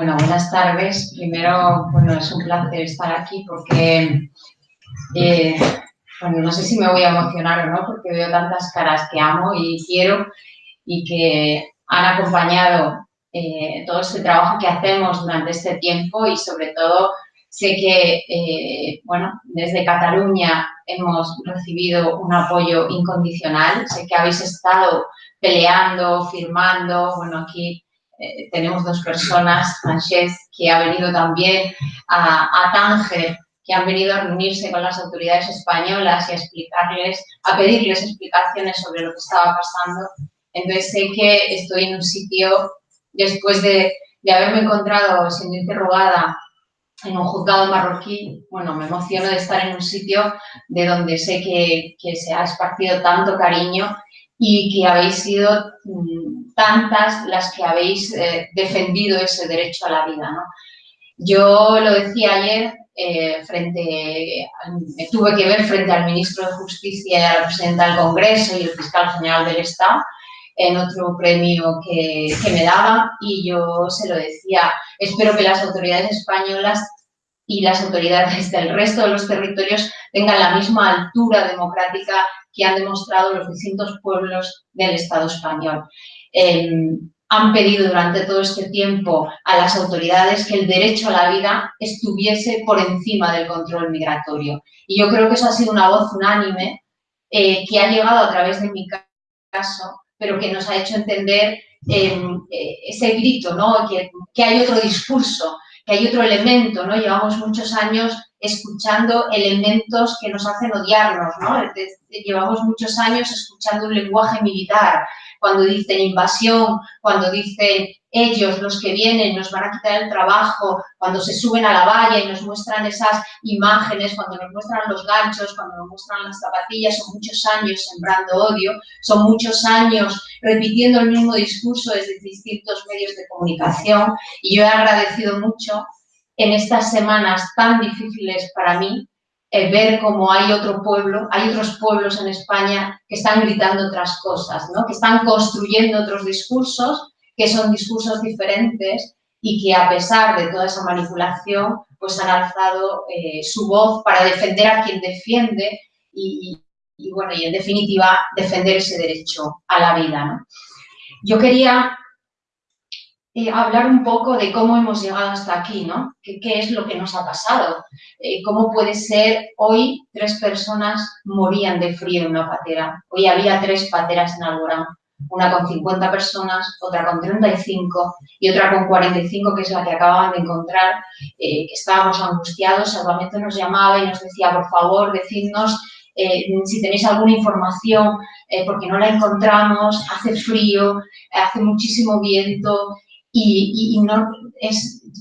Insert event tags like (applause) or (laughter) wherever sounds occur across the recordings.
Bueno, buenas tardes. Primero, bueno, es un placer estar aquí porque, eh, bueno, no sé si me voy a emocionar o no, porque veo tantas caras que amo y quiero y que han acompañado eh, todo este trabajo que hacemos durante este tiempo y sobre todo sé que, eh, bueno, desde Cataluña hemos recibido un apoyo incondicional, sé que habéis estado peleando, firmando, bueno, aquí eh, tenemos dos personas, Francesc, que ha venido también a, a Tánger, que han venido a reunirse con las autoridades españolas y a explicarles, a pedirles explicaciones sobre lo que estaba pasando. Entonces sé que estoy en un sitio, después de, de haberme encontrado siendo interrogada en un juzgado marroquí, bueno, me emociono de estar en un sitio de donde sé que, que se ha esparcido tanto cariño y que habéis sido mm, tantas las que habéis eh, defendido ese derecho a la vida. ¿no? Yo lo decía ayer, eh, frente, me tuve que ver frente al ministro de Justicia y a la presidenta del Congreso y el fiscal general del Estado en otro premio que, que me daba y yo se lo decía, espero que las autoridades españolas y las autoridades del resto de los territorios tengan la misma altura democrática que han demostrado los distintos pueblos del Estado español. Eh, han pedido durante todo este tiempo a las autoridades que el derecho a la vida estuviese por encima del control migratorio. Y yo creo que eso ha sido una voz unánime eh, que ha llegado a través de mi caso, pero que nos ha hecho entender eh, ese grito, ¿no? que, que hay otro discurso, que hay otro elemento, ¿no? Llevamos muchos años escuchando elementos que nos hacen odiarnos, ¿no? Llevamos muchos años escuchando un lenguaje militar, cuando dicen invasión, cuando dicen ellos, los que vienen, nos van a quitar el trabajo, cuando se suben a la valla y nos muestran esas imágenes, cuando nos muestran los ganchos, cuando nos muestran las zapatillas, son muchos años sembrando odio, son muchos años repitiendo el mismo discurso desde distintos medios de comunicación. Y yo he agradecido mucho en estas semanas tan difíciles para mí eh, ver cómo hay otro pueblo, hay otros pueblos en España que están gritando otras cosas, ¿no? que están construyendo otros discursos, que son discursos diferentes y que a pesar de toda esa manipulación, pues han alzado eh, su voz para defender a quien defiende y, y, bueno, y en definitiva defender ese derecho a la vida. ¿no? Yo quería eh, hablar un poco de cómo hemos llegado hasta aquí, ¿no? ¿Qué, es lo que nos ha pasado? Eh, ¿Cómo puede ser hoy tres personas morían de frío en una patera? Hoy había tres pateras en Alborán, una con 50 personas, otra con 35 y otra con 45, que es la que acababan de encontrar, eh, estábamos angustiados, Salvamento nos llamaba y nos decía, por favor, decidnos si tenéis alguna información, porque no la encontramos, hace frío, hace muchísimo viento, y,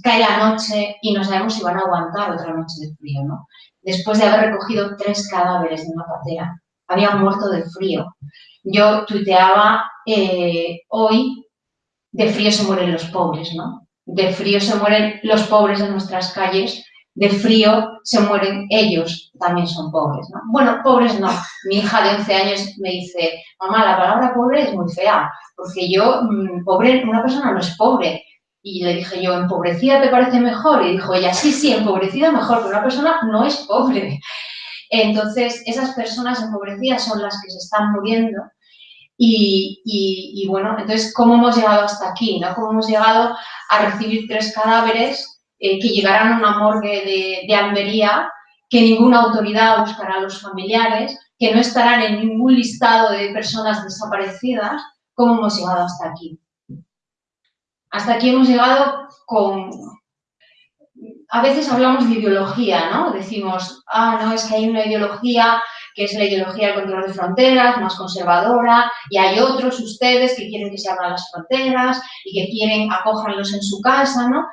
cae la noche y no sabemos si van a aguantar otra noche de frío, ¿no? Después de haber recogido tres cadáveres de una patera, habían muerto de frío. Yo tuiteaba eh, hoy, de frío se mueren los pobres, ¿no? De frío se mueren los pobres en nuestras calles, de frío se mueren ellos, también son pobres, ¿no? Bueno, pobres no. Mi hija de 11 años me dice, mamá, la palabra pobre es muy fea porque yo, mm, pobre, una persona no es pobre. Y le dije yo, ¿empobrecida te parece mejor? Y dijo ella, sí, sí, empobrecida mejor, pero una persona no es pobre. Entonces, esas personas empobrecidas son las que se están muriendo. Y, bueno, entonces, ¿cómo hemos llegado hasta aquí? ¿no? ¿Cómo hemos llegado a recibir tres cadáveres eh, que llegarán a una morgue de, de Almería, que ninguna autoridad buscará a los familiares, que no estarán en ningún listado de personas desaparecidas, cómo hemos llegado hasta aquí. Hasta aquí hemos llegado con... A veces hablamos de ideología, ¿no? Decimos, ah, no, es que hay una ideología que es la ideología del control de fronteras, más conservadora, y hay otros, ustedes, que quieren que se abran las fronteras y que quieren acójanlos en su casa, ¿no?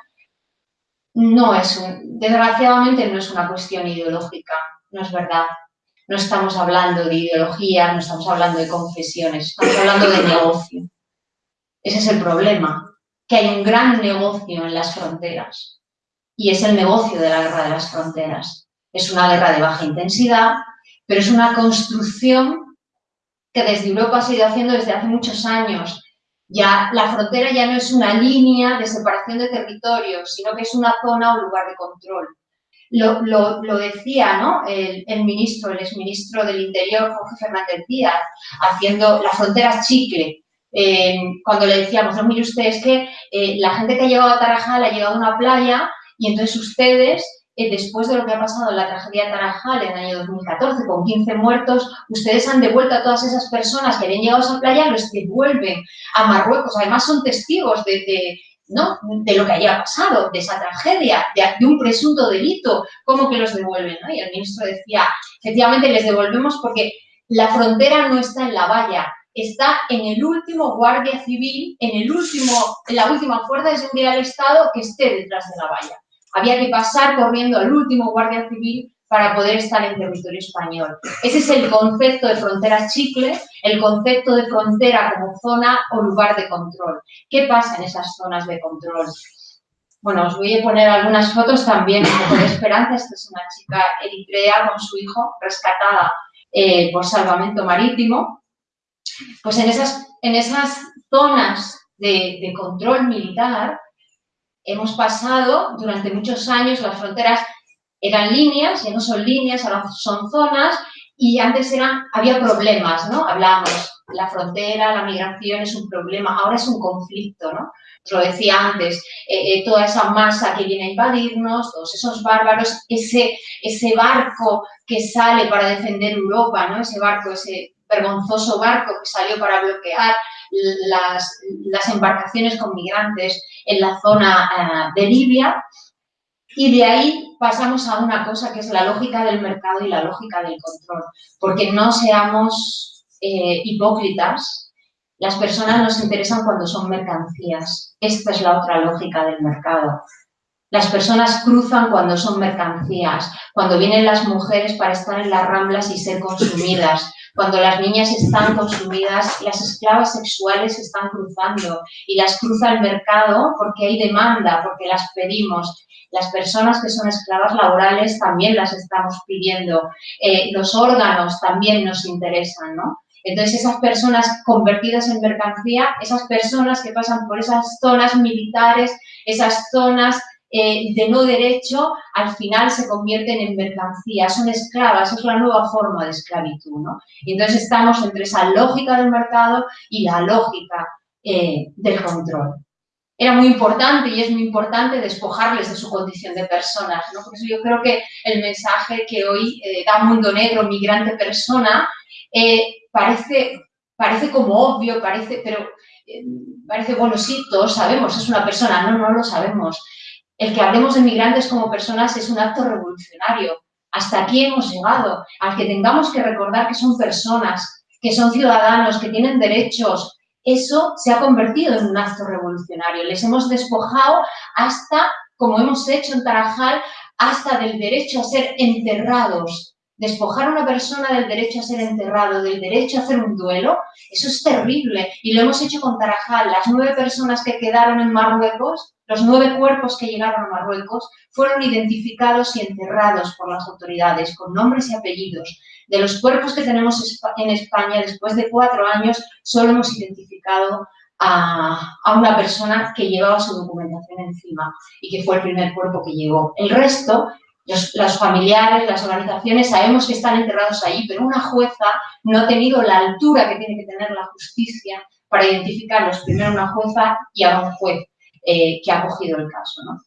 No es un, desgraciadamente no es una cuestión ideológica, no es verdad no estamos hablando de ideología, no estamos hablando de confesiones, estamos hablando de negocio. Ese es el problema, que hay un gran negocio en las fronteras y es el negocio de la guerra de las fronteras. Es una guerra de baja intensidad, pero es una construcción que desde Europa ha ido haciendo desde hace muchos años Ya la frontera ya no es una línea de separación de territorios, sino que es una zona o lugar de control. Lo, lo, decía ¿no? el, ministro, el exministro del Interior, Jorge Fernández Díaz, haciendo las fronteras chicle. Eh, cuando le decíamos, no, mire usted, es que eh, la gente que ha llegado a Tarajal ha llegado a una playa y entonces ustedes después de lo que ha pasado en la tragedia de Tarajal en el año 2014, con 15 muertos, ustedes han devuelto a todas esas personas que habían llegado a esa playa, los devuelven a Marruecos. Además, son testigos de, lo que haya pasado, de esa tragedia, de, un presunto delito, ¿cómo que los devuelven? Y el ministro decía, efectivamente, les devolvemos porque la frontera no está en la valla, está en el último guardia civil, en, el último, en la última fuerza de seguridad del Estado que esté detrás de la valla. Había que pasar corriendo al último guardia civil para poder estar en territorio español. Ese es el concepto de frontera chicle, el concepto de frontera como zona o lugar de control. ¿Qué pasa en esas zonas de control? Bueno, os voy a poner algunas fotos también, un de esperanza. Esta es una chica eritrea con su hijo, rescatada eh, por salvamento marítimo. Pues en esas, en esas zonas de control militar, hemos pasado durante muchos años, las fronteras eran líneas, ya no son líneas, ahora son zonas, y antes eran, había problemas, ¿no? Hablábamos, la frontera, la migración es un problema, ahora es un conflicto, ¿no? Os lo decía antes, eh, eh, toda esa masa que viene a invadirnos, todos esos bárbaros, ese, ese barco que sale para defender Europa, ¿no? Ese barco, ese vergonzoso barco que salió para bloquear las, embarcaciones con migrantes en la zona eh, de Libia. Y de ahí pasamos a una cosa que es la lógica del mercado y la lógica del control. Porque no seamos eh, hipócritas, las personas nos interesan cuando son mercancías. Esta es la otra lógica del mercado. Las personas cruzan cuando son mercancías, cuando vienen las mujeres para estar en las ramblas y ser consumidas, cuando las niñas están consumidas, las esclavas sexuales están cruzando y las cruza el mercado porque hay demanda, porque las pedimos. Las personas que son esclavas laborales también las estamos pidiendo. Eh, los órganos también nos interesan, ¿no? Entonces, esas personas convertidas en mercancía, esas personas que pasan por esas zonas militares, esas zonas eh, de no derecho, al final se convierten en mercancías, son esclavas, es la nueva forma de esclavitud, ¿no? Entonces estamos entre esa lógica del mercado y la lógica eh, del control. Era muy importante y es muy importante despojarles de su condición de personas, ¿no? Yo creo que el mensaje que hoy eh, da Mundo Negro, migrante persona, parece, parece como obvio, parece, pero parece, bueno, sí, todos sabemos, es una persona, no, no lo sabemos. El que hablemos de migrantes como personas es un acto revolucionario. Hasta aquí hemos llegado, al que tengamos que recordar que son personas, que son ciudadanos, que tienen derechos. Eso se ha convertido en un acto revolucionario. Les hemos despojado hasta, como hemos hecho en Tarajal, hasta del derecho a ser enterrados. Despojar a una persona del derecho a ser enterrado, del derecho a hacer un duelo, eso es terrible. Y lo hemos hecho con Tarajal. Las nueve personas que quedaron en Marruecos los nueve cuerpos que llegaron a Marruecos fueron identificados y enterrados por las autoridades con nombres y apellidos. De los cuerpos que tenemos en España, después de cuatro años, solo hemos identificado a, una persona que llevaba su documentación encima y que fue el primer cuerpo que llegó. El resto, los, familiares, las organizaciones, sabemos que están enterrados ahí, pero una jueza no ha tenido la altura que tiene que tener la justicia para identificarlos, primero una jueza y a un juez. Eh, que ha cogido el caso, ¿no?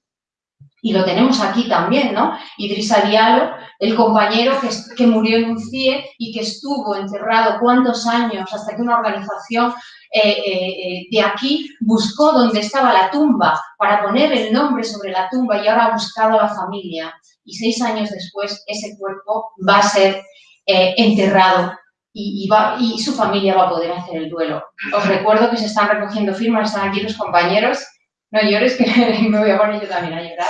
Y lo tenemos aquí también, ¿no? Idrissa Diallo, el compañero que, que, murió en un CIE y que estuvo encerrado cuántos años hasta que una organización eh, eh, de aquí buscó dónde estaba la tumba para poner el nombre sobre la tumba y ahora ha buscado a la familia. Y seis años después ese cuerpo va a ser enterrado y, y, su familia va a poder hacer el duelo. Os recuerdo que se están recogiendo firmas, están aquí los compañeros, no llores, que (laughs) me voy a poner yo también a llorar.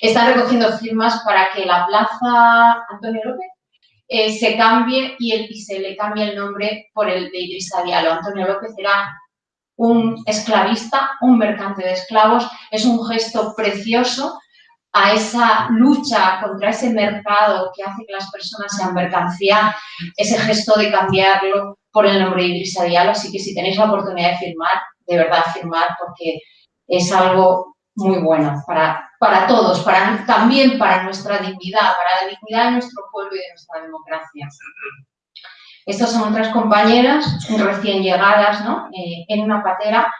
Están recogiendo firmas para que la plaza Antonio López eh, se cambie y, el, y, se le cambie el nombre por el de Idrissa Diallo. Antonio López era un esclavista, un mercante de esclavos. Es un gesto precioso a esa lucha contra ese mercado que hace que las personas sean mercancía, ese gesto de cambiarlo por el nombre de Diallo. Así que si tenéis la oportunidad de firmar, de verdad firmar, porque es algo muy bueno para, para todos, para, también para nuestra dignidad, para la dignidad de nuestro pueblo y de nuestra democracia. Estas son otras compañeras recién llegadas ¿no? Eh, en una patera,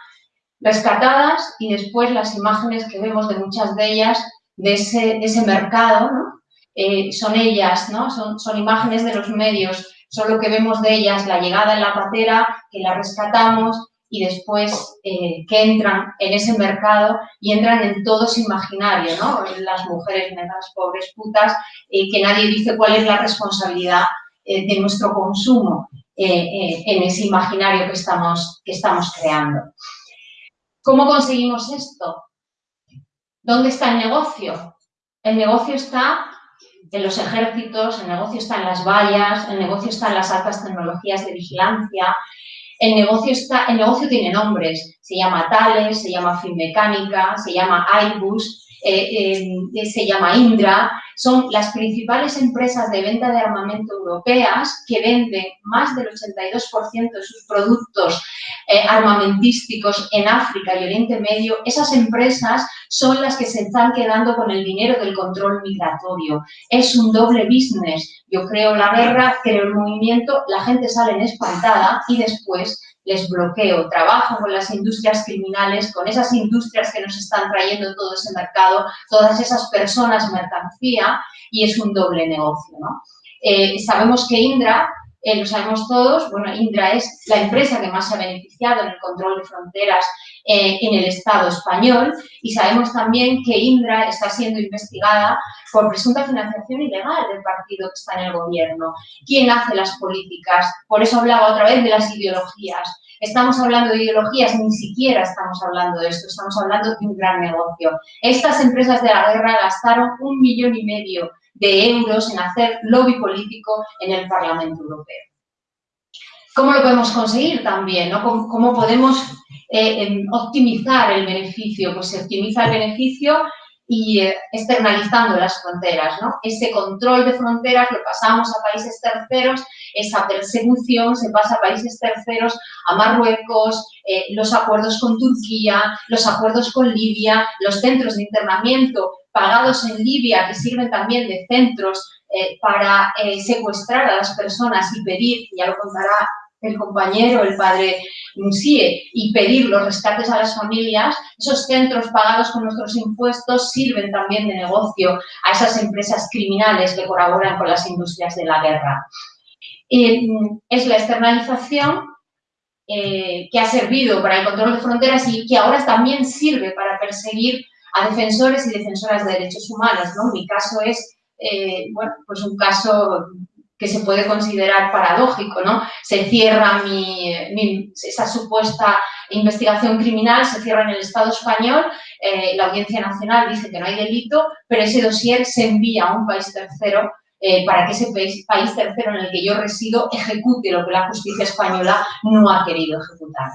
rescatadas y después las imágenes que vemos de muchas de ellas de ese, ese mercado, eh, son ellas, ¿no? Son, son imágenes de los medios, son lo que vemos de ellas, la llegada en la patera, que la rescatamos y después eh, que entran en ese mercado y entran en todo ese imaginario, ¿no? Las mujeres negras, pobres, putas, eh, que nadie dice cuál es la responsabilidad de nuestro consumo en ese imaginario que estamos, que estamos creando. ¿Cómo conseguimos esto? ¿Dónde está el negocio? El negocio está en los ejércitos, el negocio está en las vallas, el negocio está en las altas tecnologías de vigilancia, el negocio, está, el negocio tiene nombres, se llama Thales, se llama Finmecánica, se llama Airbus, eh, eh, se llama Indra, son las principales empresas de venta de armamento europeas que venden más del 82% de sus productos eh, armamentísticos en África y Oriente Medio. Esas empresas son las que se están quedando con el dinero del control migratorio. Es un doble business. Yo creo la guerra, creo el movimiento, la gente sale en espantada y después les bloqueo, trabajo con las industrias criminales, con esas industrias que nos están trayendo todo ese mercado, todas esas personas mercancía y es un doble negocio. ¿no? Eh, sabemos que Indra, eh, lo sabemos todos, bueno, Indra es la empresa que más se ha beneficiado en el control de fronteras eh, en el Estado español y sabemos también que Indra está siendo investigada por presunta financiación ilegal del partido que está en el gobierno. ¿Quién hace las políticas? Por eso hablaba otra vez de las ideologías. Estamos hablando de ideologías, ni siquiera estamos hablando de esto, estamos hablando de un gran negocio. Estas empresas de la guerra gastaron un millón y medio de euros en hacer lobby político en el Parlamento Europeo. ¿Cómo lo podemos conseguir también? ¿Cómo, podemos eh, em, optimizar el beneficio? Pues se optimiza el beneficio y eh, externalizando las fronteras, ¿no? Ese control de fronteras lo pasamos a países terceros, esa persecución se pasa a países terceros, a Marruecos, eh, los acuerdos con Turquía, los acuerdos con Libia, los centros de internamiento pagados en Libia que sirven también de centros eh, para secuestrar a las personas y pedir, ya lo contará el compañero, el padre Musie, y pedir los rescates a las familias, esos centros pagados con nuestros impuestos sirven también de negocio a esas empresas criminales que colaboran con las industrias de la guerra. es la externalización eh, que ha servido para el control de fronteras y que ahora también sirve para perseguir a defensores y defensoras de derechos humanos. ¿no? Mi caso es eh, bueno, pues un caso que se puede considerar paradójico, ¿no? Se cierra mi, esa supuesta investigación criminal, se cierra en el Estado español, eh, la Audiencia Nacional dice que no hay delito, pero ese dossier se envía a un país tercero eh, para que ese país, país, tercero en el que yo resido ejecute lo que la justicia española no ha querido ejecutar,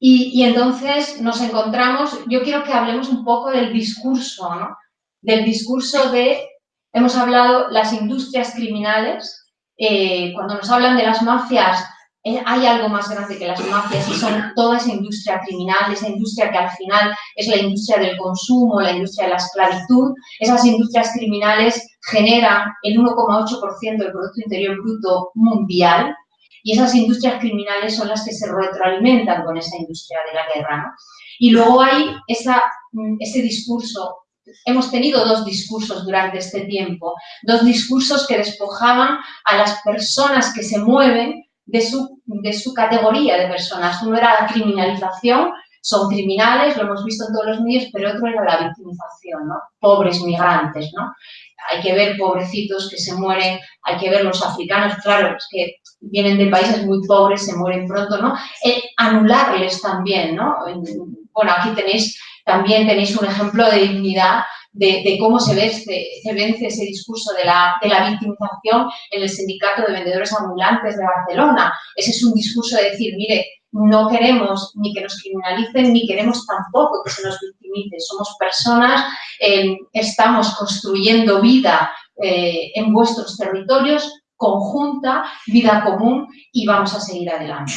y, y, entonces nos encontramos, yo quiero que hablemos un poco del discurso, ¿no? Del discurso de Hemos hablado las industrias criminales. Eh, cuando nos hablan de las mafias, eh, hay algo más grande que las mafias y son toda esa industria criminal, esa industria que al final es la industria del consumo, la industria de la esclavitud. Esas industrias criminales generan el 1,8% del Producto Interior Bruto mundial y esas industrias criminales son las que se retroalimentan con esa industria de la guerra. Y luego hay esa, mm, ese discurso hemos tenido dos discursos durante este tiempo, dos discursos que despojaban a las personas que se mueven de su, de su categoría de personas. Uno era la criminalización, son criminales, lo hemos visto en todos los medios, pero otro era la victimización, ¿no? Pobres migrantes, ¿no? Hay que ver pobrecitos que se mueren, hay que ver los africanos, claro, es que vienen de países muy pobres, se mueren pronto, ¿no? Anularles también, ¿no? Bueno, aquí tenéis también tenéis un ejemplo de dignidad de, cómo se, vence, se vence ese discurso de la, de la victimización en el sindicato de vendedores ambulantes de Barcelona. Ese es un discurso de decir, mire, no queremos ni que nos criminalicen, ni queremos tampoco que se nos victimice. Somos personas, eh, estamos construyendo vida eh, en vuestros territorios, conjunta, vida común y vamos a seguir adelante.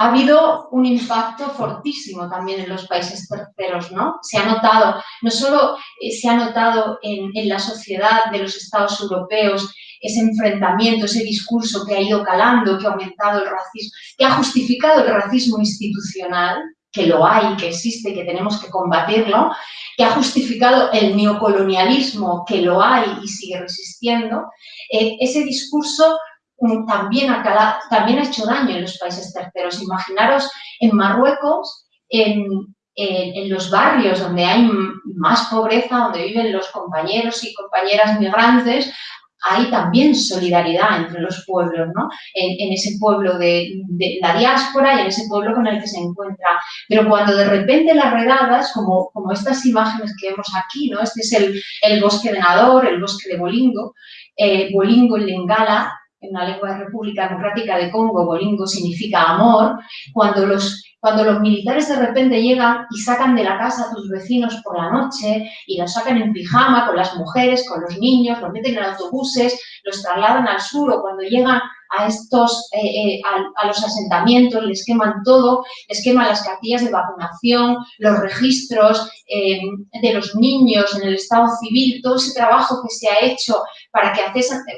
Ha habido un impacto fortísimo también en los países terceros, ¿no? Se ha notado, no solo eh, se ha notado en, en la sociedad de los estados europeos ese enfrentamiento, ese discurso que ha ido calando, que ha aumentado el racismo, que ha justificado el racismo institucional, que lo hay, que existe, que tenemos que combatirlo, que ha justificado el neocolonialismo, que lo hay y sigue resistiendo, eh, ese discurso mm, también ha, hecho daño en los países terceros. Imaginaros en Marruecos, en, los barrios donde hay más pobreza, donde viven los compañeros y compañeras migrantes, hay también solidaridad entre los pueblos, ¿no? En, ese pueblo de, la diáspora y en ese pueblo con el que se encuentra. Pero cuando de repente las redadas, como, como estas imágenes que vemos aquí, ¿no? Este es el, el bosque de Nador, el bosque de Bolingo, eh, Bolingo en Lingala, en la lengua de República Democrática de Congo, Bolingo significa amor, cuando los cuando los militares de repente llegan y sacan de la casa a tus vecinos por la noche y los sacan en pijama con las mujeres, con los niños, los meten en autobuses, los trasladan al sur o cuando llegan a estos, eh, eh, a, los asentamientos, les queman todo, les queman las cartillas de vacunación, los registros eh, de los niños en el estado civil, todo ese trabajo que se ha hecho para que,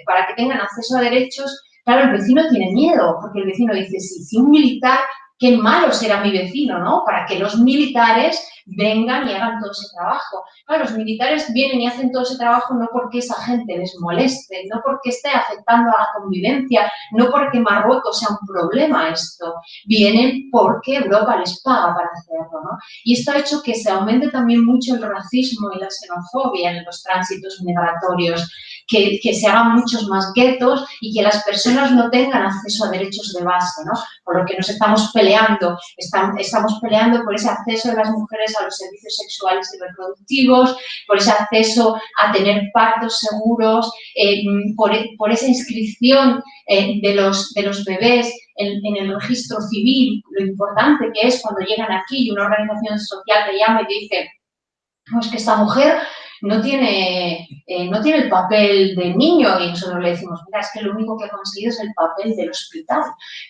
para que tengan acceso a derechos, claro, el vecino tiene miedo, porque el vecino dice, sí, si un militar qué malo será mi vecino, ¿no? Para que los militares vengan y hagan todo ese trabajo. Claro, los militares vienen y hacen todo ese trabajo no porque esa gente les moleste, no porque esté afectando a la convivencia, no porque Marruecos sea un problema esto. Vienen porque Europa les paga para hacerlo, ¿no? Y esto ha hecho que se aumente también mucho el racismo y la xenofobia en los tránsitos migratorios que, se hagan muchos más guetos y que las personas no tengan acceso a derechos de base, ¿no? Por lo que nos estamos peleando, estamos, peleando por ese acceso de las mujeres a los servicios sexuales y reproductivos, por ese acceso a tener partos seguros, eh, por, esa inscripción eh, de, los, bebés en, en, el registro civil, lo importante que es cuando llegan aquí y una organización social te llama y te dice, pues que esta mujer no tiene, eh, no tiene el papel de niño y nosotros le decimos, mira, es que lo único que ha conseguido es el papel del hospital.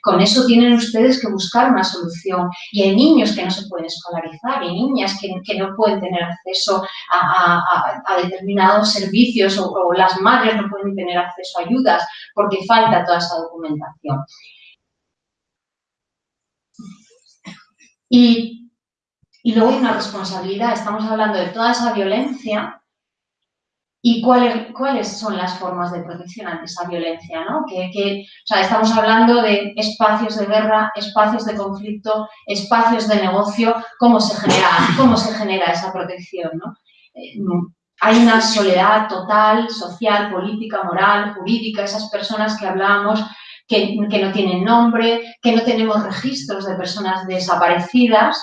Con eso tienen ustedes que buscar una solución. Y hay niños que no se pueden escolarizar, y niñas que, no pueden tener acceso a, determinados servicios o, o las madres no pueden tener acceso a ayudas porque falta toda esa documentación. Y, y, luego hay una responsabilidad, estamos hablando de toda esa violencia y cuáles, cuáles son las formas de protección ante esa violencia, ¿no? Que, o sea, estamos hablando de espacios de guerra, espacios de conflicto, espacios de negocio, cómo se genera, cómo se genera esa protección, ¿no? Eh, hay una soledad total, social, política, moral, jurídica, esas personas que hablábamos que, que no tienen nombre, que no tenemos registros de personas desaparecidas,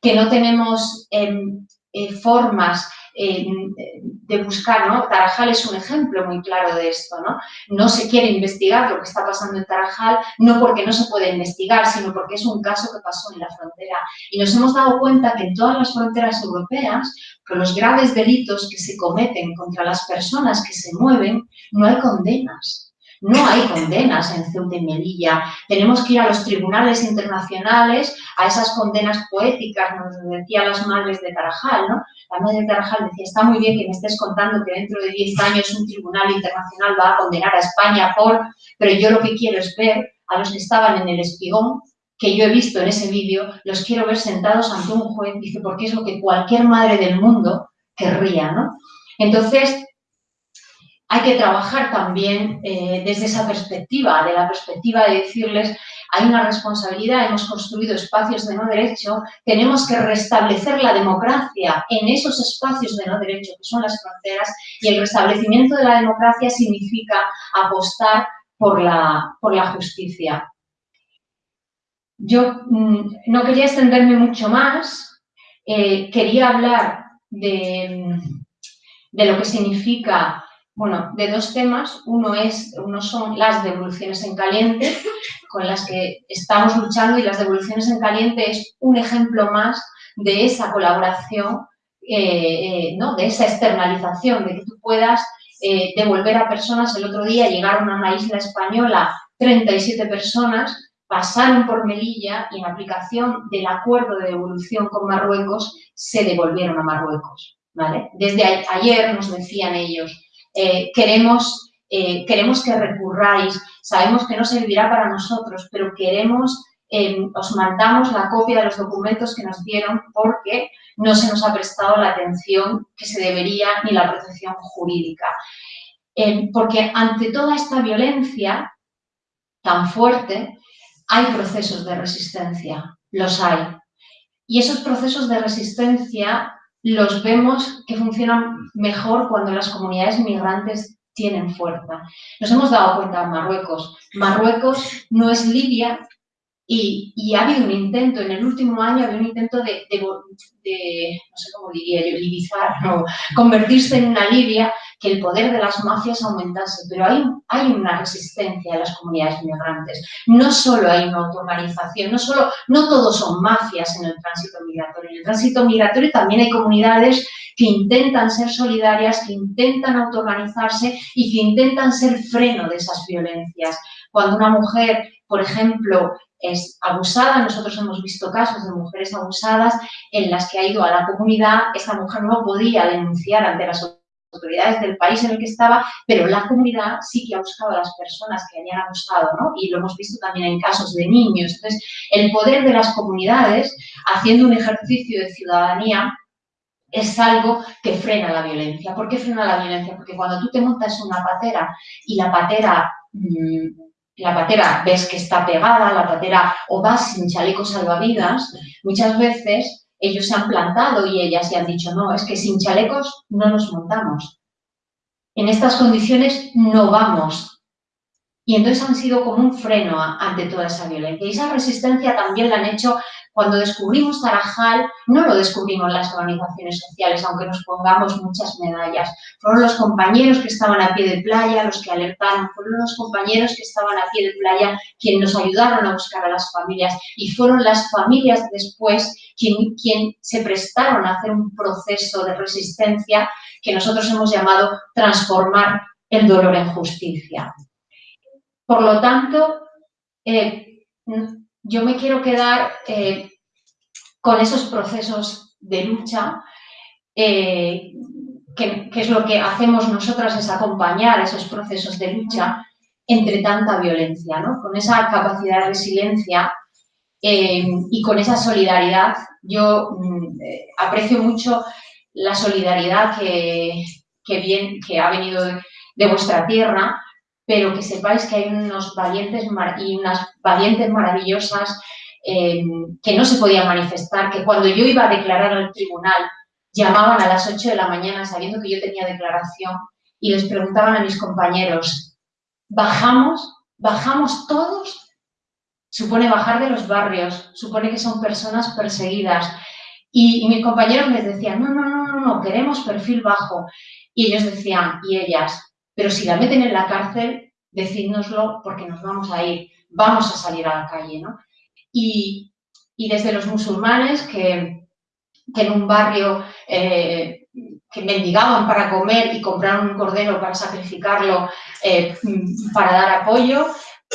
que no tenemos em, eh, formas de buscar, ¿no? Tarajal es un ejemplo muy claro de esto, ¿no? No se quiere investigar lo que está pasando en Tarajal, no porque no se puede investigar, sino porque es un caso que pasó en la frontera. Y nos hemos dado cuenta que en todas las fronteras europeas, con los graves delitos que se cometen contra las personas que se mueven, no hay condenas. No hay condenas en Ceuta y Melilla. Tenemos que ir a los tribunales internacionales, a esas condenas poéticas, nos decían las madres de Tarajal, ¿no? La madre de Tarajal decía, está muy bien que me estés contando que dentro de 10 años un tribunal internacional va a condenar a España por... Pero yo lo que quiero es ver a los que estaban en el espigón, que yo he visto en ese vídeo, los quiero ver sentados ante un juez, dice, porque es lo que cualquier madre del mundo querría, ¿no? Entonces, hay que trabajar también eh, desde esa perspectiva, de la perspectiva de decirles hay una responsabilidad, hemos construido espacios de no derecho, tenemos que restablecer la democracia en esos espacios de no derecho que son las fronteras y el restablecimiento de la democracia significa apostar por la, por la justicia. Yo mm, no quería extenderme mucho más, eh, quería hablar de, de lo que significa bueno, de dos temas. Uno, es, uno son las devoluciones en caliente, con las que estamos luchando, y las devoluciones en caliente es un ejemplo más de esa colaboración, eh, eh, ¿no? de esa externalización, de que tú puedas eh, devolver a personas. El otro día llegaron a una isla española 37 personas, pasaron por Melilla y en aplicación del acuerdo de devolución con Marruecos se devolvieron a Marruecos. ¿vale? Desde ayer nos decían ellos, queremos, queremos que recurráis, sabemos que no servirá para nosotros, pero queremos os mandamos la copia de los documentos que nos dieron porque no se nos ha prestado la atención que se debería ni la protección jurídica. porque ante toda esta violencia tan fuerte, hay procesos de resistencia, los hay. Y esos procesos de resistencia los vemos que funcionan mejor cuando las comunidades migrantes tienen fuerza. Nos hemos dado cuenta en Marruecos. Marruecos no es Libia, y, ha habido un intento, en el último año había un intento de, no sé cómo diría yo, libizar, no, convertirse en una Libia, que el poder de las mafias aumentase, pero hay, hay una resistencia de las comunidades migrantes. No solo hay una autoorganización, no solo, no todos son mafias en el tránsito migratorio. En el tránsito migratorio también hay comunidades que intentan ser solidarias, que intentan autoorganizarse y que intentan ser freno de esas violencias. Cuando una mujer, por ejemplo, es abusada. Nosotros hemos visto casos de mujeres abusadas en las que ha ido a la comunidad, esta mujer no podía denunciar ante las autoridades del país en el que estaba, pero la comunidad sí que ha buscado a las personas que habían abusado, ¿no? Y lo hemos visto también en casos de niños. Entonces, el poder de las comunidades, haciendo un ejercicio de ciudadanía, es algo que frena la violencia. ¿Por qué frena la violencia? Porque cuando tú te montas una patera y la patera mm, la patera ves que está pegada, la patera o vas sin chaleco salvavidas, muchas veces ellos se han plantado y ellas se han dicho, no, es que sin chalecos no nos montamos. En estas condiciones no vamos. Y entonces han sido como un freno ante toda esa violencia. Y esa resistencia también la han hecho cuando descubrimos Tarajal, no lo descubrimos las organizaciones sociales, aunque nos pongamos muchas medallas. Fueron los compañeros que estaban a pie de playa los que alertaron, fueron los compañeros que estaban a pie de playa quienes nos ayudaron a buscar a las familias y fueron las familias después quien, se prestaron a hacer un proceso de resistencia que nosotros hemos llamado transformar el dolor en justicia. Por lo tanto, eh, yo me quiero quedar eh, con esos procesos de lucha, eh, que, es lo que hacemos nosotras, es acompañar esos procesos de lucha entre tanta violencia, ¿no? Con esa capacidad de resiliencia y con esa solidaridad. Yo mm, aprecio mucho la solidaridad que, ha venido de vuestra tierra, pero que sepáis que hay unos valientes y unas valientes maravillosas eh, que no se podían manifestar, que cuando yo iba a declarar al tribunal, llamaban a las 8 de la mañana sabiendo que yo tenía declaración y les preguntaban a mis compañeros, ¿bajamos? ¿Bajamos todos? Supone bajar de los barrios, supone que son personas perseguidas. Y, y mis compañeros les decían, no, no, no, no, no, queremos perfil bajo. Y ellos decían, y ellas, pero si la meten en la cárcel, decídnoslo porque nos vamos a ir, vamos a salir a la calle, ¿no? Y, desde los musulmanes que, en un barrio eh, que mendigaban para comer y compraron un cordero para sacrificarlo eh, para dar apoyo,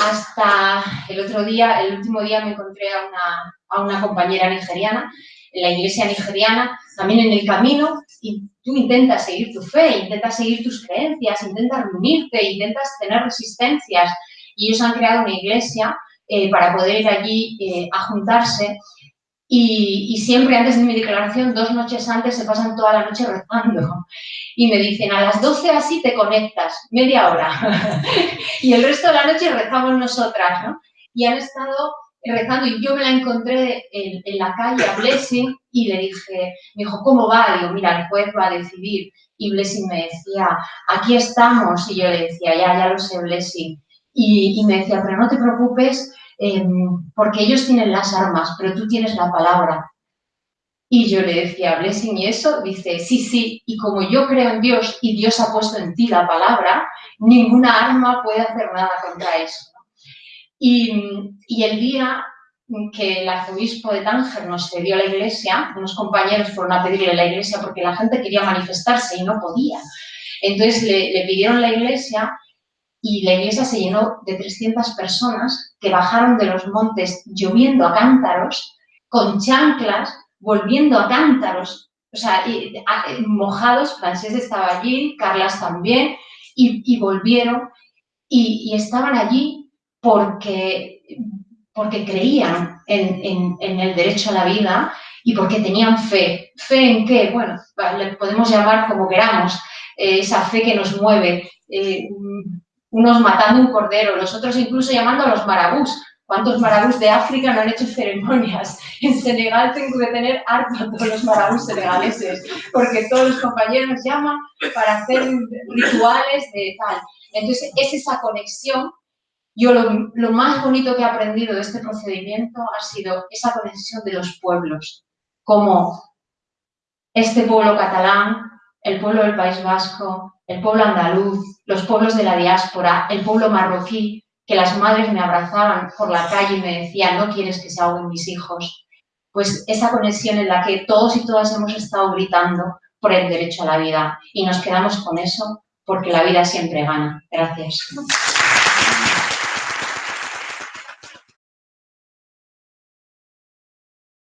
hasta el otro día, el último día me encontré a una, a una compañera nigeriana en la iglesia nigeriana, también en el camino, y tú intentas seguir tu fe, intentas seguir tus creencias, intentas reunirte, intentas tener resistencias, y ellos han creado una iglesia eh, para poder ir allí eh, a juntarse, y, siempre antes de mi declaración, dos noches antes, se pasan toda la noche rezando. Y me dicen, a las 12 así te conectas, media hora. (laughs) y el resto de la noche rezamos nosotras, ¿no? Y han estado rezando y yo me la encontré en, la calle a Blessing y le dije, me dijo, ¿cómo va? Digo, mira, el juez va a decidir. Y Blessing me decía, aquí estamos. Y yo le decía, ya, ya lo sé, Blessing. Y, me decía, pero no te preocupes em, porque ellos tienen las armas, pero tú tienes la palabra. Y yo le decía, Blessing, ¿y eso? Dice, sí, sí, y como yo creo en Dios y Dios ha puesto en ti la palabra, ninguna arma puede hacer nada contra eso. Y, el día que el arzobispo de Tánger nos cedió la iglesia, unos compañeros fueron a pedirle la iglesia porque la gente quería manifestarse y no podía. Entonces le, le pidieron la iglesia y la iglesia se llenó de 300 personas que bajaron de los montes lloviendo a cántaros, con chanclas, volviendo a cántaros, o sea, mojados, Francés estaba allí, Carlas también, y, volvieron y, estaban allí porque, porque creían en, el derecho a la vida y porque tenían fe. ¿Fe en qué? Bueno, le podemos llamar como queramos, eh, esa fe que nos mueve. Eh, unos matando un cordero, los otros incluso llamando a los marabús. ¿Cuántos marabús de África no han hecho ceremonias? (laughs) En Senegal tengo que tener harto todos los marabús senegaleses, porque todos los compañeros llaman para hacer rituales de tal. Entonces, es esa conexión. Yo lo, lo más bonito que he aprendido de este procedimiento ha sido esa conexión de los pueblos, como este pueblo catalán, el pueblo del País Vasco, el pueblo andaluz, los pueblos de la diáspora, el pueblo marroquí, que las madres me abrazaban por la calle y me decían, no quieres que se ahoguen mis hijos. Pues esa conexión en la que todos y todas hemos estado gritando por el derecho a la vida y nos quedamos con eso porque la vida siempre gana. Gracias.